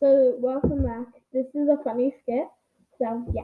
So welcome back. This is a funny skit. So yeah.